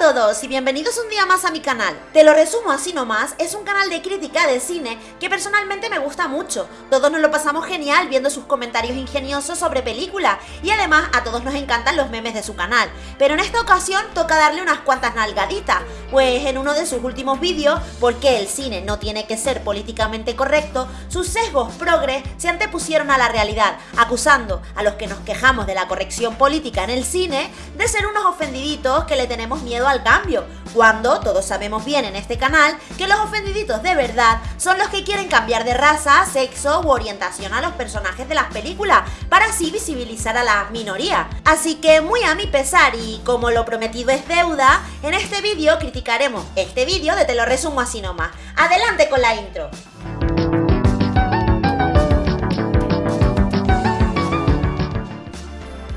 todos y bienvenidos un día más a mi canal. Te lo resumo así nomás, es un canal de crítica de cine que personalmente me gusta mucho. Todos nos lo pasamos genial viendo sus comentarios ingeniosos sobre películas y además a todos nos encantan los memes de su canal. Pero en esta ocasión toca darle unas cuantas nalgaditas, pues en uno de sus últimos vídeos, ¿por qué el cine no tiene que ser políticamente correcto?, sus sesgos progres se antepusieron a la realidad, acusando a los que nos quejamos de la corrección política en el cine de ser unos ofendiditos que le tenemos miedo al cambio, cuando todos sabemos bien en este canal que los ofendiditos de verdad son los que quieren cambiar de raza, sexo u orientación a los personajes de las películas para así visibilizar a la minoría. Así que muy a mi pesar y como lo prometido es deuda, en este vídeo criticaremos este vídeo de Te lo resumo así nomás. Adelante con la intro.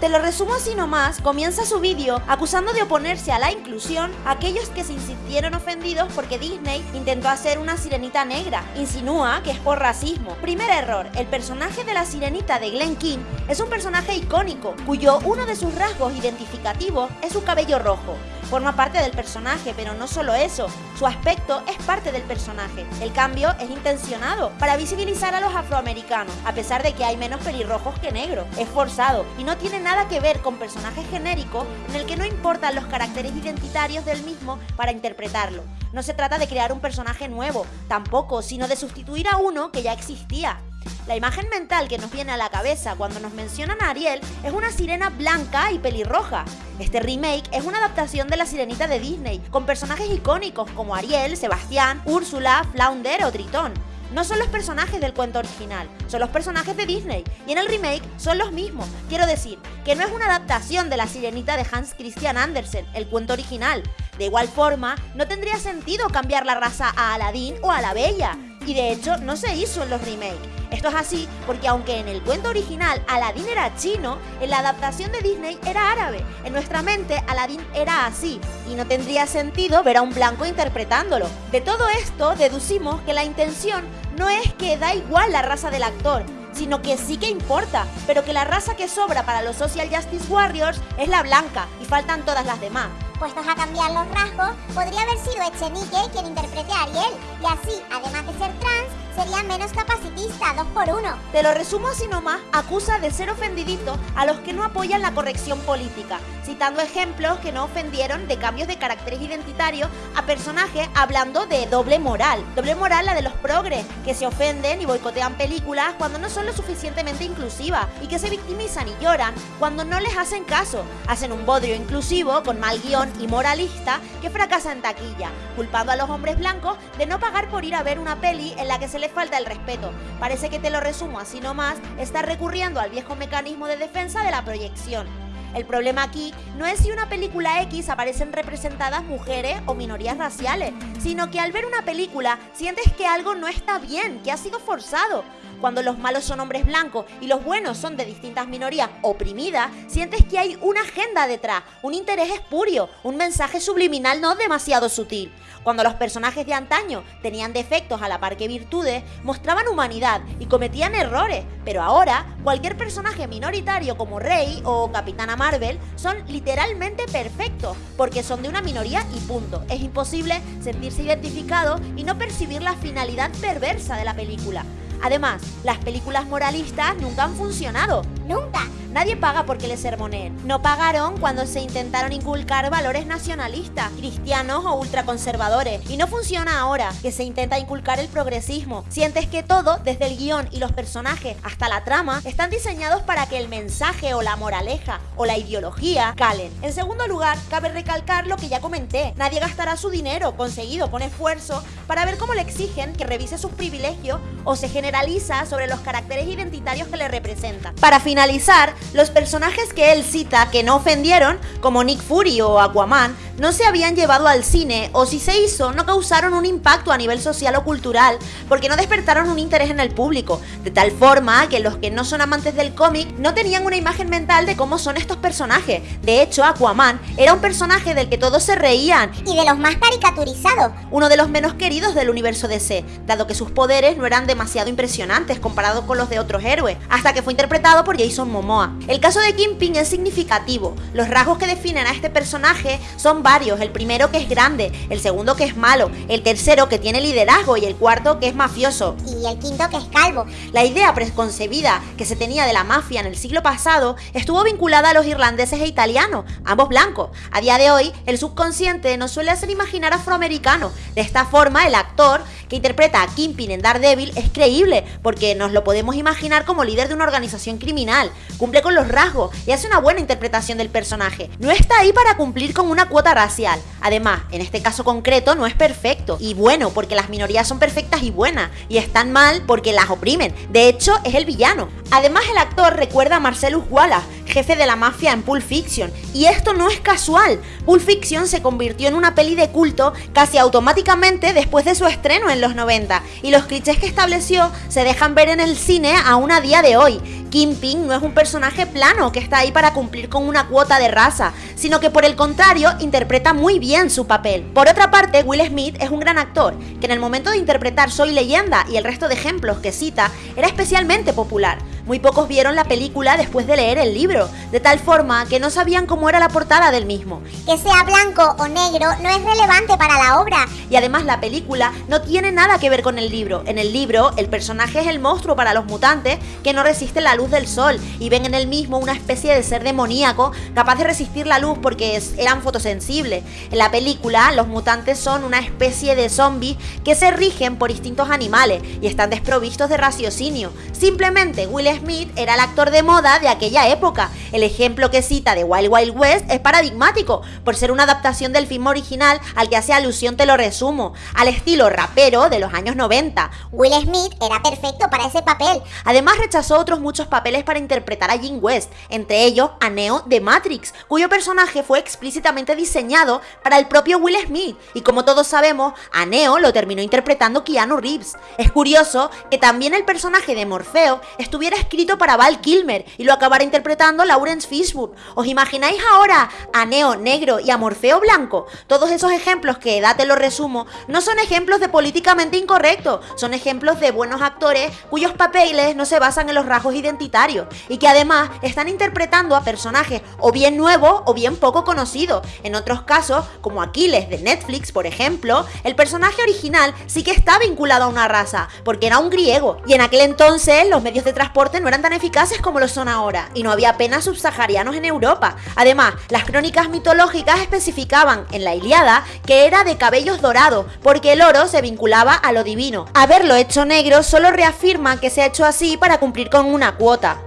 Te lo resumo así nomás, comienza su vídeo acusando de oponerse a la inclusión a aquellos que se insistieron ofendidos porque Disney intentó hacer una sirenita negra. Insinúa que es por racismo. Primer error, el personaje de la sirenita de Glen King es un personaje icónico, cuyo uno de sus rasgos identificativos es su cabello rojo forma parte del personaje, pero no solo eso, su aspecto es parte del personaje. El cambio es intencionado para visibilizar a los afroamericanos, a pesar de que hay menos pelirrojos que negros. Es forzado y no tiene nada que ver con personajes genéricos en el que no importan los caracteres identitarios del mismo para interpretarlo. No se trata de crear un personaje nuevo, tampoco, sino de sustituir a uno que ya existía. La imagen mental que nos viene a la cabeza cuando nos mencionan a Ariel es una sirena blanca y pelirroja. Este remake es una adaptación de la sirenita de Disney, con personajes icónicos como Ariel, Sebastián, Úrsula, Flounder o Tritón. No son los personajes del cuento original, son los personajes de Disney, y en el remake son los mismos. Quiero decir, que no es una adaptación de la sirenita de Hans Christian Andersen, el cuento original. De igual forma, no tendría sentido cambiar la raza a Aladdin o a la Bella, y de hecho no se hizo en los remakes. Esto es así porque aunque en el cuento original Aladdin era chino, en la adaptación de Disney era árabe. En nuestra mente Aladdin era así y no tendría sentido ver a un blanco interpretándolo. De todo esto deducimos que la intención no es que da igual la raza del actor, sino que sí que importa, pero que la raza que sobra para los Social Justice Warriors es la blanca y faltan todas las demás. Puestos a cambiar los rasgos, podría haber sido Echenique quien interprete a Ariel, y así, además de ser trans, sería menos capacitista, dos por uno. Te lo resumo así nomás, acusa de ser ofendidito a los que no apoyan la corrección política, citando ejemplos que no ofendieron de cambios de caracteres identitarios a personajes hablando de doble moral. Doble moral la de los progres, que se ofenden y boicotean películas cuando no son lo suficientemente inclusivas y que se victimizan y lloran cuando no les hacen caso. Hacen un bodrio inclusivo con mal guion y moralista que fracasa en taquilla, culpando a los hombres blancos de no pagar por ir a ver una peli en la que se le falta el respeto. Parece que te lo resumo así nomás, está recurriendo al viejo mecanismo de defensa de la proyección. El problema aquí no es si una película X aparecen representadas mujeres o minorías raciales, sino que al ver una película sientes que algo no está bien, que ha sido forzado. Cuando los malos son hombres blancos y los buenos son de distintas minorías oprimidas, sientes que hay una agenda detrás, un interés espurio, un mensaje subliminal no demasiado sutil. Cuando los personajes de antaño tenían defectos a la par que virtudes, mostraban humanidad y cometían errores, pero ahora cualquier personaje minoritario como Rey o Capitana Marvel son literalmente perfectos, porque son de una minoría y punto. Es imposible sentirse identificado y no percibir la finalidad perversa de la película. Además, las películas moralistas nunca han funcionado. ¡Nunca! Nadie paga porque le sermonen. No pagaron cuando se intentaron inculcar valores nacionalistas, cristianos o ultraconservadores. Y no funciona ahora que se intenta inculcar el progresismo. Sientes que todo, desde el guion y los personajes hasta la trama, están diseñados para que el mensaje o la moraleja o la ideología calen. En segundo lugar, cabe recalcar lo que ya comenté. Nadie gastará su dinero conseguido con esfuerzo para ver cómo le exigen que revise sus privilegios o se generaliza sobre los caracteres identitarios que le representan. Para finalizar, los personajes que él cita que no ofendieron, como Nick Fury o Aquaman, no se habían llevado al cine o si se hizo no causaron un impacto a nivel social o cultural porque no despertaron un interés en el público, de tal forma que los que no son amantes del cómic no tenían una imagen mental de cómo son estos personajes. De hecho, Aquaman era un personaje del que todos se reían y de los más caricaturizados, uno de los menos queridos del universo DC, dado que sus poderes no eran demasiado impresionantes comparados con los de otros héroes, hasta que fue interpretado por Jason Momoa. El caso de Kingpin es significativo, los rasgos que definen a este personaje son son varios, el primero que es grande, el segundo que es malo, el tercero que tiene liderazgo y el cuarto que es mafioso. Y el quinto que es calvo. La idea preconcebida que se tenía de la mafia en el siglo pasado estuvo vinculada a los irlandeses e italianos, ambos blancos. A día de hoy, el subconsciente nos suele hacer imaginar afroamericano. De esta forma, el actor que interpreta a Kingpin en Daredevil es creíble, porque nos lo podemos imaginar como líder de una organización criminal, cumple con los rasgos y hace una buena interpretación del personaje. No está ahí para cumplir con una cuota racial. Además, en este caso concreto no es perfecto y bueno porque las minorías son perfectas y buenas y están mal porque las oprimen. De hecho, es el villano. Además, el actor recuerda a Marcellus Wallace, jefe de la mafia en Pulp Fiction. Y esto no es casual. Pulp Fiction se convirtió en una peli de culto casi automáticamente después de su estreno en los 90. Y los clichés que estableció se dejan ver en el cine aún a día de hoy. Kingpin no es un personaje plano que está ahí para cumplir con una cuota de raza, sino que por el contrario interpreta muy bien su papel. Por otra parte, Will Smith es un gran actor, que en el momento de interpretar Soy leyenda y el resto de ejemplos que cita, era especialmente popular. Muy pocos vieron la película después de leer el libro, de tal forma que no sabían cómo era la portada del mismo. Que sea blanco o negro no es relevante para la obra. Y además la película no tiene nada que ver con el libro. En el libro, el personaje es el monstruo para los mutantes que no resiste la luz del sol y ven en el mismo una especie de ser demoníaco capaz de resistir la luz porque eran fotosensibles. En la película, los mutantes son una especie de zombies que se rigen por instintos animales y están desprovistos de raciocinio. Simplemente Will Smith era el actor de moda de aquella época. El ejemplo que cita de Wild Wild West es paradigmático, por ser una adaptación del film original al que hace alusión, te lo resumo, al estilo rapero de los años 90. Will Smith era perfecto para ese papel. Además rechazó otros muchos papeles para interpretar a Jim West, entre ellos a Neo de Matrix, cuyo personaje fue explícitamente diseñado para el propio Will Smith, y como todos sabemos, a Neo lo terminó interpretando Keanu Reeves. Es curioso que también el personaje de Morfeo estuviera escrito para Val Kilmer y lo acabara interpretando Lawrence Fishburne. ¿Os imagináis ahora a Neo negro y a Morfeo blanco? Todos esos ejemplos que da te lo resumo no son ejemplos de políticamente incorrecto, son ejemplos de buenos actores cuyos papeles no se basan en los rasgos identitarios y que además están interpretando a personajes o bien nuevos o bien poco conocidos. En otros casos, como Aquiles de Netflix, por ejemplo, el personaje original sí que está vinculado a una raza, porque era un griego, y en aquel entonces los medios de transporte no eran tan eficaces como lo son ahora, y no había apenas subsaharianos en Europa. Además, las crónicas mitológicas especificaban en la Iliada que era de cabellos dorados, porque el oro se vinculaba a lo divino. Haberlo hecho negro solo reafirma que se ha hecho así para cumplir con una cuota.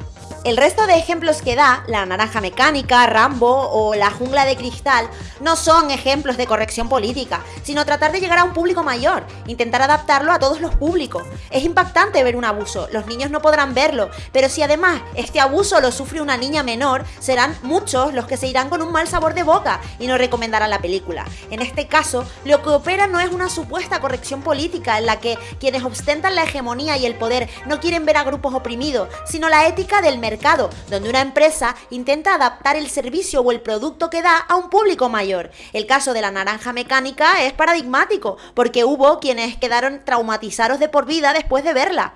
El resto de ejemplos que da, la naranja mecánica, Rambo o la jungla de cristal, no son ejemplos de corrección política, sino tratar de llegar a un público mayor, intentar adaptarlo a todos los públicos. Es impactante ver un abuso, los niños no podrán verlo, pero si además este abuso lo sufre una niña menor, serán muchos los que se irán con un mal sabor de boca y no recomendarán la película. En este caso, lo que opera no es una supuesta corrección política en la que quienes ostentan la hegemonía y el poder no quieren ver a grupos oprimidos, sino la ética del mercado donde una empresa intenta adaptar el servicio o el producto que da a un público mayor. El caso de la naranja mecánica es paradigmático, porque hubo quienes quedaron traumatizados de por vida después de verla.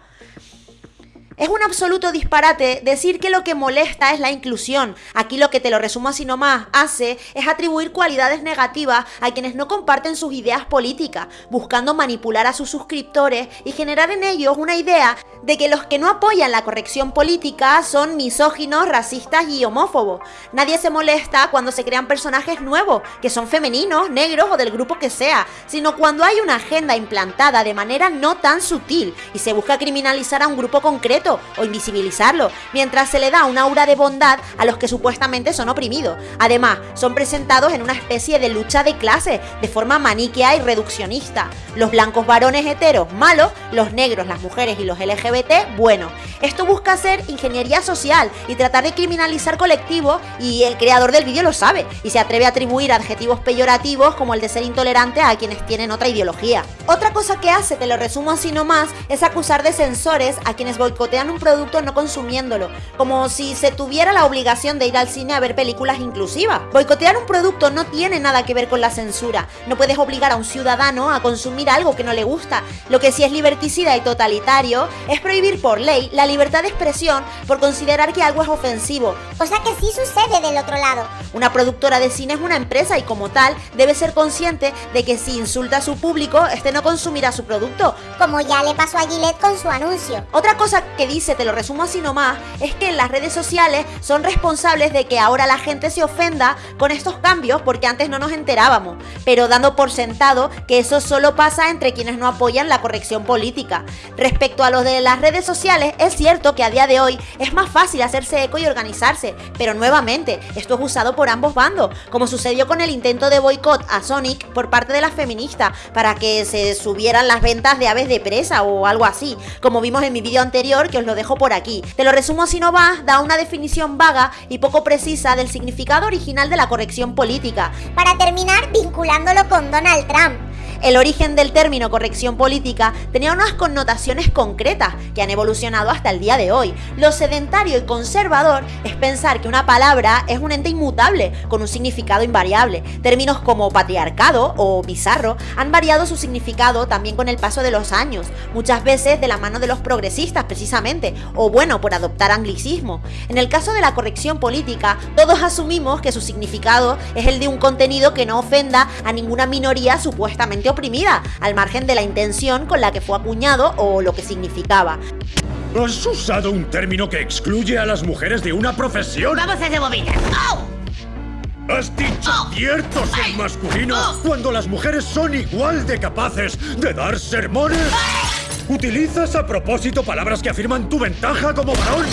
Es un absoluto disparate decir que lo que molesta es la inclusión. Aquí lo que te lo resumo así nomás hace es atribuir cualidades negativas a quienes no comparten sus ideas políticas, buscando manipular a sus suscriptores y generar en ellos una idea de que los que no apoyan la corrección política son misóginos, racistas y homófobos. Nadie se molesta cuando se crean personajes nuevos, que son femeninos, negros o del grupo que sea, sino cuando hay una agenda implantada de manera no tan sutil y se busca criminalizar a un grupo concreto o invisibilizarlo, mientras se le da una aura de bondad a los que supuestamente son oprimidos. Además, son presentados en una especie de lucha de clases, de forma maniquea y reduccionista. Los blancos varones heteros malos, los negros, las mujeres y los LGBT buenos. Esto busca hacer ingeniería social y tratar de criminalizar colectivos y el creador del vídeo lo sabe y se atreve a atribuir adjetivos peyorativos como el de ser intolerante a quienes tienen otra ideología. Otra cosa que hace, te lo resumo así nomás, es acusar de censores a quienes boicotean un producto no consumiéndolo, como si se tuviera la obligación de ir al cine a ver películas inclusivas. Boicotear un producto no tiene nada que ver con la censura, no puedes obligar a un ciudadano a consumir algo que no le gusta. Lo que sí es liberticida y totalitario es prohibir por ley la libertad de expresión por considerar que algo es ofensivo. Cosa que sí sucede del otro lado. Una productora de cine es una empresa y como tal debe ser consciente de que si insulta a su público, este no consumirá su producto. Como ya le pasó a Gillette con su anuncio. Otra cosa que dice, te lo resumo así nomás, es que las redes sociales son responsables de que ahora la gente se ofenda con estos cambios porque antes no nos enterábamos, pero dando por sentado que eso solo pasa entre quienes no apoyan la corrección política. Respecto a lo de las redes sociales, es cierto que a día de hoy es más fácil hacerse eco y organizarse, pero nuevamente, esto es usado por ambos bandos, como sucedió con el intento de boicot a Sonic por parte de las feministas para que se subieran las ventas de aves de presa o algo así, como vimos en mi vídeo anterior que os lo dejo por aquí. Te lo resumo si no vas, da una definición vaga y poco precisa del significado original de la corrección política. Para terminar, vinculándolo con Donald Trump. El origen del término corrección política tenía unas connotaciones concretas que han evolucionado hasta el día de hoy. Lo sedentario y conservador es pensar que una palabra es un ente inmutable, con un significado invariable. Términos como patriarcado o bizarro han variado su significado también con el paso de los años, muchas veces de la mano de los progresistas precisamente, o bueno, por adoptar anglicismo. En el caso de la corrección política, todos asumimos que su significado es el de un contenido que no ofenda a ninguna minoría supuestamente oprimida, al margen de la intención con la que fue acuñado o lo que significaba. Has usado un término que excluye a las mujeres de una profesión. Vamos a hacer bobinas. Has dicho ciertos en masculino cuando las mujeres son igual de capaces de dar sermones. Utilizas a propósito palabras que afirman tu ventaja como varón.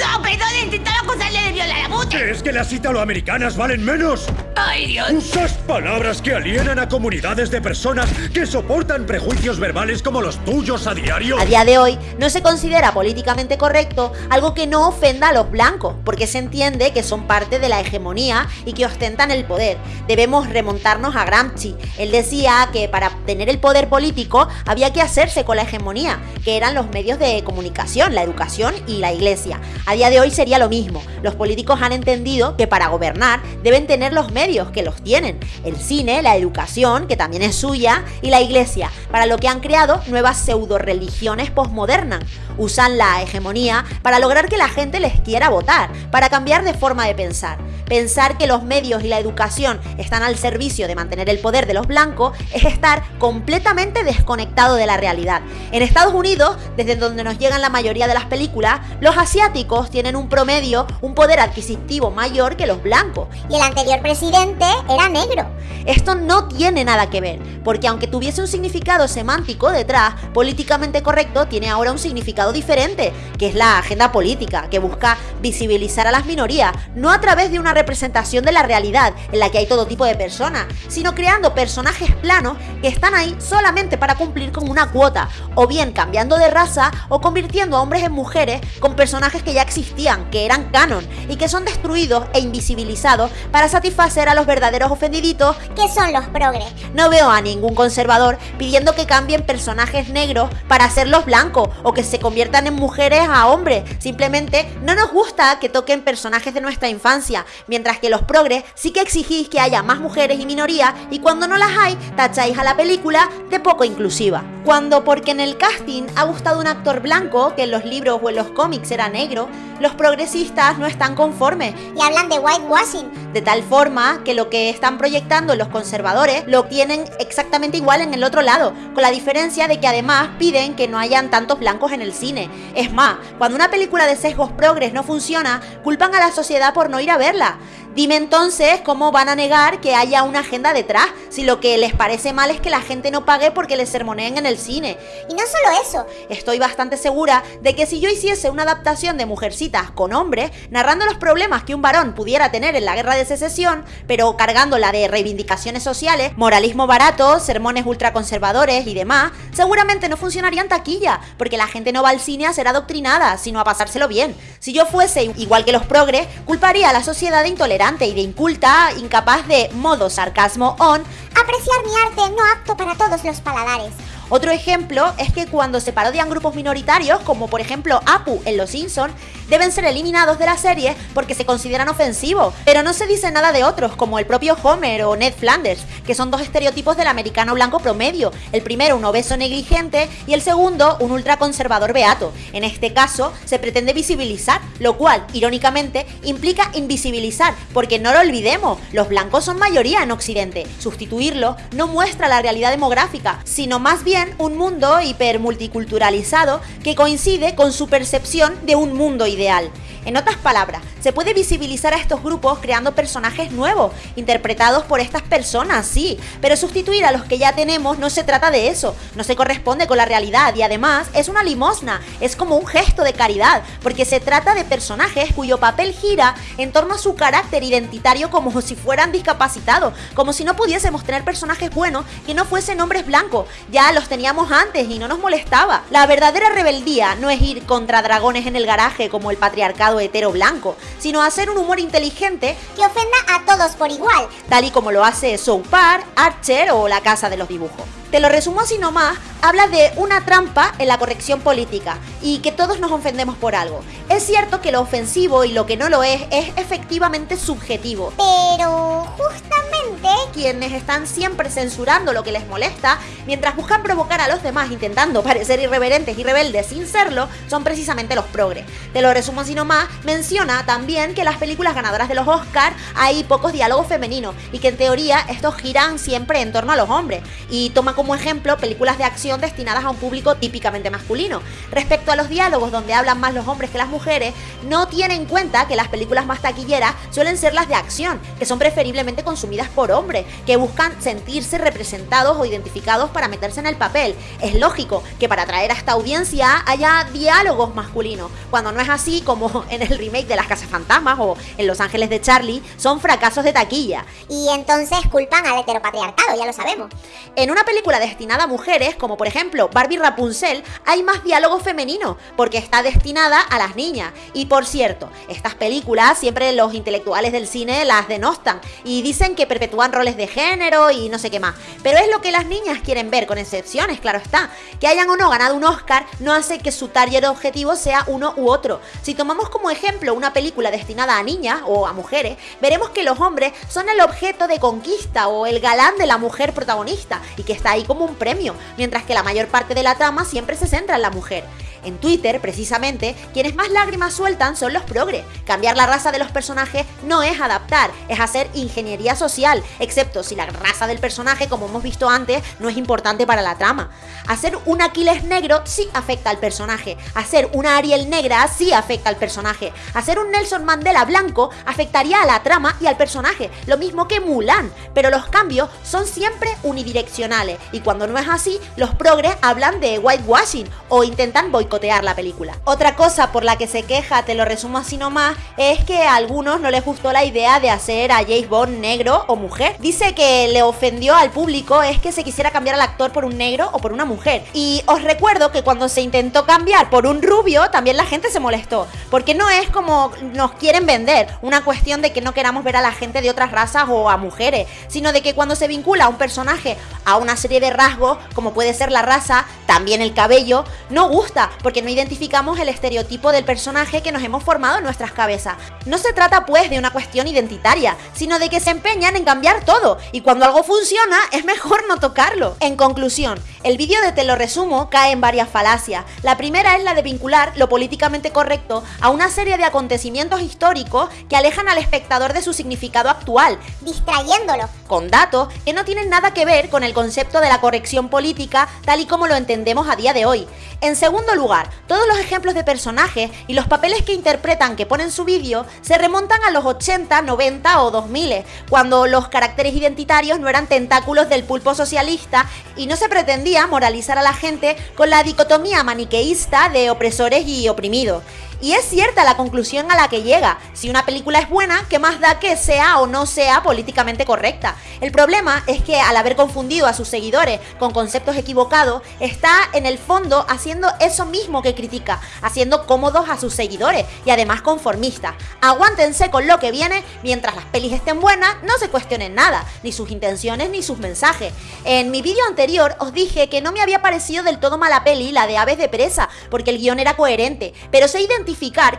No, perdón, intentaba acusarle de violar a Bute. ¿Crees que las italoamericanas valen menos? Ay, Dios. Usas palabras que alienan a comunidades de personas que soportan prejuicios verbales como los tuyos a diario. A día de hoy no se considera políticamente correcto algo que no ofenda a los blancos, porque se entiende que son parte de la hegemonía y que ostentan el poder. Debemos remontarnos a Gramsci. Él decía que para obtener el poder político había que hacerse con la hegemonía, que eran los medios de comunicación, la educación y la iglesia. A día de hoy sería lo mismo. Los políticos han entendido que para gobernar deben tener los medios, que los tienen. El cine, la educación, que también es suya, y la iglesia, para lo que han creado nuevas pseudo-religiones postmodernas. Usan la hegemonía para lograr que la gente les quiera votar, para cambiar de forma de pensar. Pensar que los medios y la educación están al servicio de mantener el poder de los blancos es estar completamente desconectado de la realidad. En Estados Unidos, desde donde nos llegan la mayoría de las películas, los asiáticos tienen un promedio, un poder adquisitivo mayor que los blancos. Y el anterior presidente era negro. Esto no tiene nada que ver, porque aunque tuviese un significado semántico detrás, políticamente correcto tiene ahora un significado diferente, que es la agenda política, que busca visibilizar a las minorías, no a través de una representación de la realidad en la que hay todo tipo de personas, sino creando personajes planos que están ahí solamente para cumplir con una cuota, o bien cambiando de raza o convirtiendo a hombres en mujeres con personajes que ya existían, que eran canon, y que son destruidos e invisibilizados para satisfacer a los verdaderos ofendiditos que son los progres. no veo a ningún conservador pidiendo que cambien personajes negros para hacerlos blancos o que se conviertan en mujeres a hombres. Simplemente no nos gusta que toquen personajes de nuestra infancia, mientras que los progres sí que exigís que haya más mujeres y minorías y cuando no las hay, tacháis a la película de poco inclusiva. Cuando porque en el casting ha gustado un actor blanco, que en los libros o en los cómics era negro, los progresistas no están conformes Y hablan de whitewashing. de tal forma que lo que están proyectando los conservadores lo tienen exactamente igual en el otro lado, con la diferencia de que además piden que no hayan tantos blancos en el cine. Es más, cuando una película de sesgos progres no funciona, culpan a la sociedad por no ir a verla. Dime entonces cómo van a negar que haya una agenda detrás, si lo que les parece mal es que la gente no pague porque les sermoneen en el cine. Y no solo eso, Estoy bastante segura de que si yo hiciese una adaptación de Mujercitas con hombres, narrando los problemas que un varón pudiera tener en la guerra de secesión, pero cargándola de reivindicaciones sociales, moralismo barato, sermones ultraconservadores y demás, seguramente no funcionaría en taquilla, porque la gente no va al cine a ser adoctrinada, sino a pasárselo bien. Si yo fuese igual que los progres, culparía a la sociedad de y de inculta, incapaz de modo sarcasmo on, apreciar mi arte no apto para todos los paladares. Otro ejemplo es que cuando se parodian grupos minoritarios, como por ejemplo Apu en Los Simpsons, deben ser eliminados de la serie porque se consideran ofensivos, pero no se dice nada de otros, como el propio Homer o Ned Flanders, que son dos estereotipos del americano blanco promedio, el primero un obeso negligente y el segundo un ultraconservador beato. En este caso, se pretende visibilizar, lo cual, irónicamente, implica invisibilizar, porque no lo olvidemos, los blancos son mayoría en Occidente. Sustituirlo no muestra la realidad demográfica, sino más bien un mundo hipermulticulturalizado que coincide con su percepción de un mundo ideal. En otras palabras, se puede visibilizar a estos grupos creando personajes nuevos, interpretados por estas personas, sí, pero sustituir a los que ya tenemos no se trata de eso, no se corresponde con la realidad y además es una limosna, es como un gesto de caridad, porque se trata de personajes cuyo papel gira en torno a su carácter identitario como si fueran discapacitados, como si no pudiésemos tener personajes buenos que no fuesen hombres blancos, ya los teníamos antes y no nos molestaba. La verdadera rebeldía no es ir contra dragones en el garaje como el patriarcado hetero blanco, sino hacer un humor inteligente que ofenda a todos por igual, tal y como lo hace South Park, Archer o La Casa de los Dibujos. Te lo resumo así nomás, habla de una trampa en la corrección política y que todos nos ofendemos por algo. Es cierto que lo ofensivo y lo que no lo es es efectivamente subjetivo. Pero justamente quienes están siempre censurando lo que les molesta, mientras buscan provocar a los demás intentando parecer irreverentes y rebeldes sin serlo, son precisamente los progres. Te lo resumo así nomás, menciona también que las películas ganadoras de los Oscars hay pocos diálogos femeninos y que en teoría estos giran siempre en torno a los hombres y toma como ejemplo películas de acción destinadas a un público típicamente masculino. Respecto a los diálogos donde hablan más los hombres que las mujeres, no tiene en cuenta que las películas más taquilleras suelen ser las de acción, que son preferiblemente consumidas por hombres, que buscan sentirse representados o identificados para meterse en el papel. Es lógico que para atraer a esta audiencia haya diálogos masculinos, cuando no es así como en el remake de Las Casas Fantasmas o en Los Ángeles de Charlie, son fracasos de taquilla. Y entonces culpan al heteropatriarcado, ya lo sabemos. En una película destinada a mujeres, como por ejemplo Barbie Rapunzel, hay más diálogo femenino, porque está destinada a las niñas. Y por cierto, estas películas siempre los intelectuales del cine las denostan y dicen que perpetúan roles de género y no sé qué más. Pero es lo que las niñas quieren ver, con excepciones, claro está. Que hayan o no ganado un Oscar no hace que su target objetivo sea uno u otro. Si tomamos como ejemplo una película destinada a niñas o a mujeres, veremos que los hombres son el objeto de conquista o el galán de la mujer protagonista y que está ahí como un premio, mientras que la mayor parte de la trama siempre se centra en la mujer. En Twitter, precisamente, quienes más lágrimas sueltan son los progres. Cambiar la raza de los personajes no es adaptar, es hacer ingeniería social, excepto si la raza del personaje, como hemos visto antes, no es importante para la trama. Hacer un Aquiles negro sí afecta al personaje, hacer una Ariel negra sí afecta al personaje, hacer un Nelson Mandela blanco afectaría a la trama y al personaje, lo mismo que Mulan, pero los cambios son siempre unidireccionales y cuando no es así, los progres hablan de whitewashing o intentan boicotear la película. Otra cosa por la que se queja, te lo resumo así nomás, es que a algunos no les gustó la idea de hacer a James Bond negro o mujer. Dice que le ofendió al público es que se quisiera cambiar al actor por un negro o por una mujer. Y os recuerdo que cuando se intentó cambiar por un rubio, también la gente se molestó. Porque no es como nos quieren vender, una cuestión de que no queramos ver a la gente de otras razas o a mujeres, sino de que cuando se vincula a un personaje a una serie de rasgos, como puede ser la raza, también el cabello, no gusta, porque no identificamos el estereotipo del personaje que nos hemos formado en nuestras cabezas. No se trata pues de una cuestión identitaria, sino de que se empeñan en cambiar todo, y cuando algo funciona es mejor no tocarlo. En conclusión, el vídeo de Te lo resumo cae en varias falacias. La primera es la de vincular lo políticamente correcto a una serie de acontecimientos históricos que alejan al espectador de su significado actual, distrayéndolo, con datos que no tienen nada que ver con el concepto de la corrección política tal y como lo entendemos a día de hoy. En segundo lugar, todos los ejemplos de personajes y los papeles que interpretan que ponen su vídeo se remontan a los 80, 90 o 2000, cuando los caracteres identitarios no eran tentáculos del pulpo socialista y no se pretendía moralizar a la gente con la dicotomía maniqueísta de opresores y oprimidos. Y es cierta la conclusión a la que llega. Si una película es buena, ¿qué más da que sea o no sea políticamente correcta? El problema es que al haber confundido a sus seguidores con conceptos equivocados, está en el fondo haciendo eso mismo que critica, haciendo cómodos a sus seguidores y además conformistas. Aguántense con lo que viene, mientras las pelis estén buenas, no se cuestionen nada, ni sus intenciones ni sus mensajes. En mi vídeo anterior os dije que no me había parecido del todo mala peli la de Aves de Presa, porque el guion era coherente, pero sé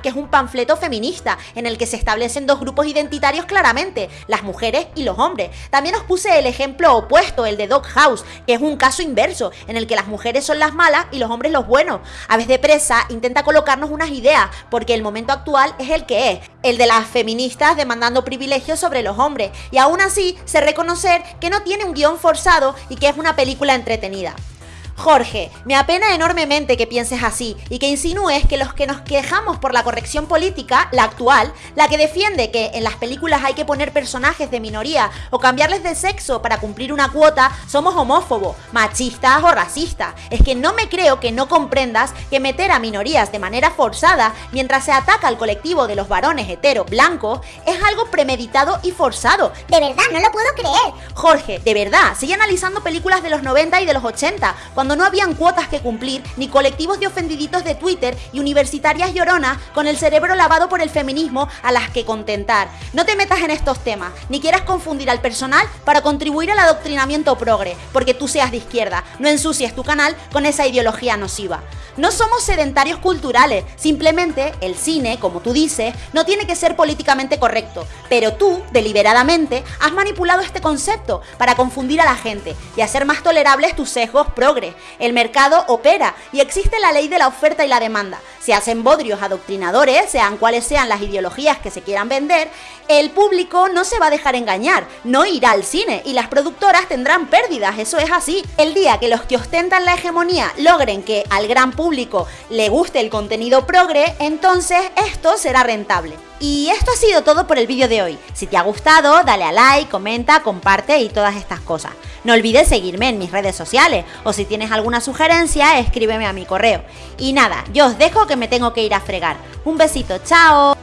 que es un panfleto feminista en el que se establecen dos grupos identitarios claramente, las mujeres y los hombres. También os puse el ejemplo opuesto, el de Dog House, que es un caso inverso, en el que las mujeres son las malas y los hombres los buenos. Aves de Presa intenta colocarnos unas ideas, porque el momento actual es el que es, el de las feministas demandando privilegios sobre los hombres, y aún así se reconocer que no tiene un guion forzado y que es una película entretenida. Jorge, me apena enormemente que pienses así y que insinúes que los que nos quejamos por la corrección política, la actual, la que defiende que en las películas hay que poner personajes de minoría o cambiarles de sexo para cumplir una cuota, somos homófobos, machistas o racistas. Es que no me creo que no comprendas que meter a minorías de manera forzada mientras se ataca al colectivo de los varones hetero blancos es algo premeditado y forzado. De verdad, no lo puedo creer. Jorge, de verdad, sigue analizando películas de los 90 y de los 80, cuando no habían cuotas que cumplir, ni colectivos de ofendiditos de Twitter y universitarias lloronas con el cerebro lavado por el feminismo a las que contentar. No te metas en estos temas, ni quieras confundir al personal para contribuir al adoctrinamiento progre, porque tú seas de izquierda. No ensucies tu canal con esa ideología nociva. No somos sedentarios culturales, simplemente el cine, como tú dices, no tiene que ser políticamente correcto, pero tú, deliberadamente, has manipulado este concepto para confundir a la gente y hacer más tolerables tus sesgos El mercado opera y existe la ley de la oferta y la demanda. Se hacen bodrios adoctrinadores, sean cuales sean las ideologías que se quieran vender, el público no se va a dejar engañar, no irá al cine y las productoras tendrán pérdidas, eso es así. El día que los que ostentan la hegemonía logren que al gran público le guste el contenido progre, entonces esto será rentable. Y esto ha sido todo por el vídeo de hoy. Si te ha gustado, dale a like, comenta, comparte y todas estas cosas. No olvides seguirme en mis redes sociales o si tienes alguna sugerencia, escríbeme a mi correo. Y nada, yo os dejo que me tengo que ir a fregar. Un besito, chao.